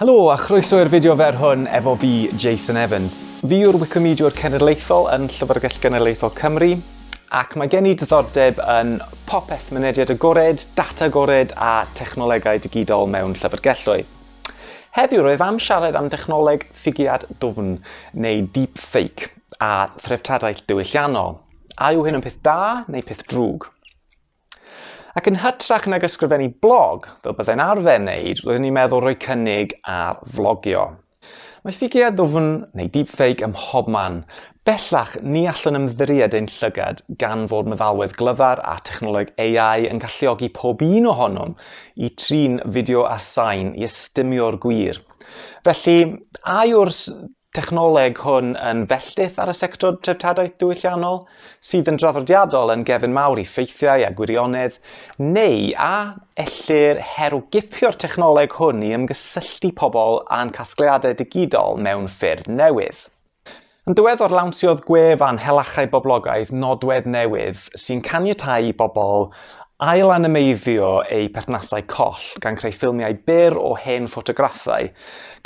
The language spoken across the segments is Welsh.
Helo a chroeso i'r fideo fer hwn efo fi, Jason Evans. Fi yw'r Wicomediwr Cenedlaethol yn Llyfrgell Genedlaethol Cymru ac mae gen i diddordeb yn popeth mynediad agored, data agored a technolegau digidol mewn llyfrgelloedd. Heddiw roedd am siarad am dechnoleg ffigiad dwfn neu deepfake a threftadaeth diwylliannol. A yw hyn yn peth da neu peth drwg? Ac yn hytrach nag ysgrifennu blog, fel byddai'n arfer wneud, roeddwn i'n meddwl rhoi cynnig ar flogio. Mae ffigiau ddwfn neu deepfake ym mhobman. Bellach, ni allan ymddiried ein llygad gan fod meddalwedd glyfar a technoleg AI yn galluogi pob un ohonom i trin fideo a sain i ystymio'r gwir. Felly, a yw'r technoleg hwn yn felltith ar y sector treftadaeth diwylliannol sydd yn draddodiadol yn gefn mawr i ffeithiau a gwirionedd neu a ellir herwgipio'r technoleg hwn i ymgysylltu pobl a'n casgliadau digidol mewn ffyrdd newydd. Yn diweddar lawnsiodd gwefan Helachau Boblogaidd nodwedd newydd sy'n caniatau i bobl ail-animeiddio eu perthnasau coll gan creu ffilmiau byr o hen ffotograffau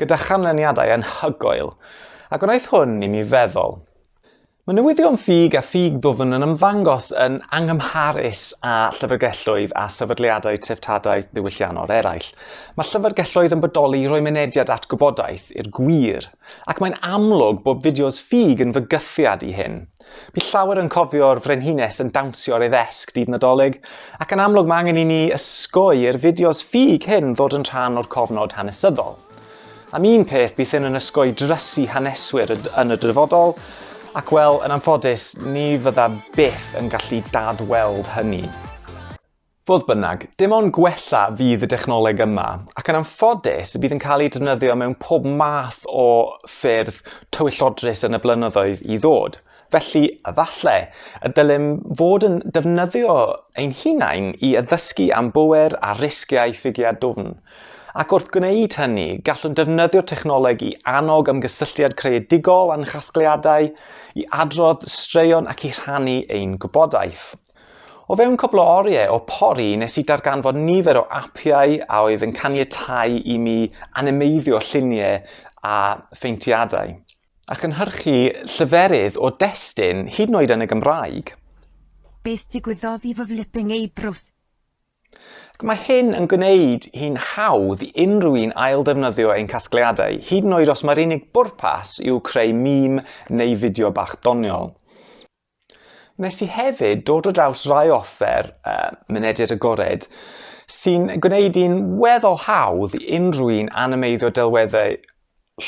gyda chanlyniadau anhygoel, ac wnaeth hwn i mi feddwl Mae newyddion ffug a ffug ddwfn yn ymddangos yn anghymharus â llyfrgelloedd a sefydliadau treftadaeth ddiwylliannol eraill. Mae llyfrgelloedd yn bodoli roi mynediad at gwybodaeth i'r gwir, ac mae'n amlwg bod fideos ffug yn fygythiad i hyn. Bu llawer yn cofio'r frenhines yn dawnsio ar ei ddesg dydd nadolig, ac yn amlwg mae angen i ni ysgoi i'r fideos ffug hyn ddod yn rhan o'r cofnod hanesyddol. Am un peth bydd hyn yn ysgoi drysu haneswyr yn y dyfodol, Ac wel, yn anffodus, ni fydda byth yn gallu dadweld hynny. Fodd bynnag, dim ond gwella fydd y dechnoleg yma, ac yn anffodus bydd yn cael ei defnyddio mewn pob math o ffyrdd tywyllodrus yn y blynyddoedd i ddod. Felly, efallai, y dylem fod yn defnyddio ein hunain i addysgu am bwer a risgiau ffigiau dwfn. Ac wrth gwneud hynny, gallwn defnyddio'r technoleg i annog ymgysylltiad creadigol a'n chasgliadau, i adrodd straeon ac i rhannu ein gwybodaeth. O fewn cwbl o oriau o pori, nes i darganfod nifer o apiau a oedd yn caniatau i mi animeiddio lluniau a ffeintiadau ac yn hyrchu llyferydd o destun hyd yn oed yn y Gymraeg. Beth digwyddodd i fy flipping eyebrows? Ac mae hyn yn gwneud hi'n hawdd i unrhyw un ail defnyddio ein casgliadau, hyd yn oed os mae'r unig bwrpas yw creu mîm neu fideo bach doniol. Nes i hefyd dod o draws rai offer uh, mynediad agored sy'n gwneud i'n weddol hawdd i unrhyw un animeiddio delweddau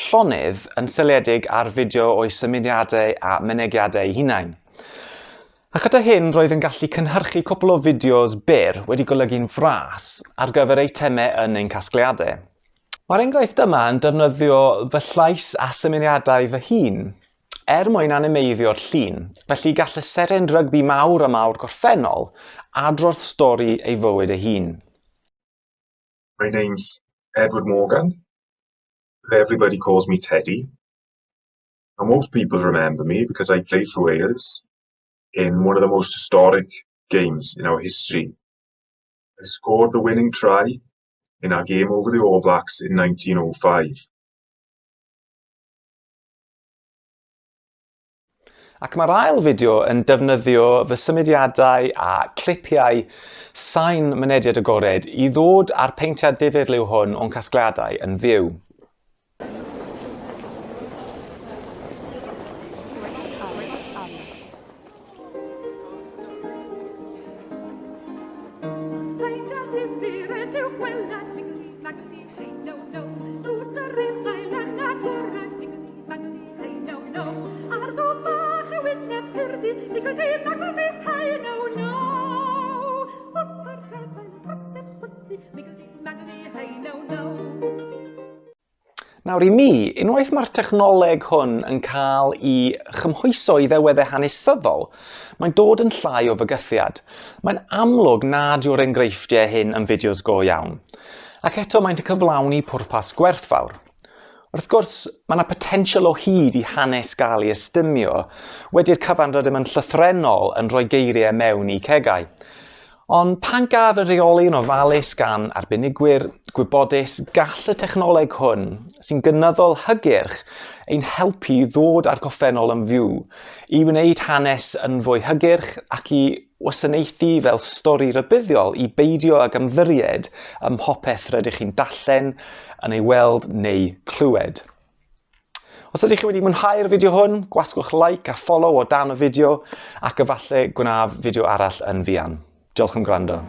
llonydd yn syliedig ar fideo o'i symudiadau a mynegiadau hunain. Ac gyda hyn roedd yn gallu cynhyrchu cwpl o fideos byr wedi golygu'n fras ar gyfer eitemau yn ein casgliadau. Mae'r enghraifft yma yn defnyddio fy llais a symuniadau fy hun er mwyn animeiddio'r llun, felly gall y seren rygbi mawr a mawr gorffennol adrodd stori ei fywyd ei hun. My name's Edward Morgan. Everybody calls me Teddy. And most people remember me because I played for Wales in one of the most historic games in our history. I scored the winning try in our game over the All Blacks in 1905. Ac mae'r ail fideo yn defnyddio fy symudiadau a clipiau sain mynediad agored i ddod â'r peintiad difyr liw hwn o'n casgliadau yn fyw. Nawr i mi, unwaith mae'r technoleg hwn yn cael i chymhwyso i ddeweddau hanesyddol, mae'n dod yn llai o fygythiad. Mae'n amlwg nad yw'r enghreifftiau hyn yn fideos go iawn. Ac eto mae'n cyflawni pwrpas gwerthfawr. Wrth gwrs, mae yna potensial o hyd i hanes gael ei ystymio, wedi'r cyfanrod ddim yn llythrenol yn rhoi geiriau mewn i cegau. Ond pan gaf y reoli'n ofalus gan arbenigwyr gwybodus gall y technoleg hwn, sy'n gynyddol hygyrch, ein helpu i ddod â'r goffennol yn fyw, i wneud hanes yn fwy hygyrch ac i wasanaethu fel stori rybuddiol i beidio ag ymddiried ym mhopeth rydych chi'n dallen yn ei weld neu clywed. Os ydych chi wedi mwynhau'r fideo hwn, gwasgwch like a follow o dan y fideo ac efallai gwnaf fideo arall yn fian. Diolch am gwrando.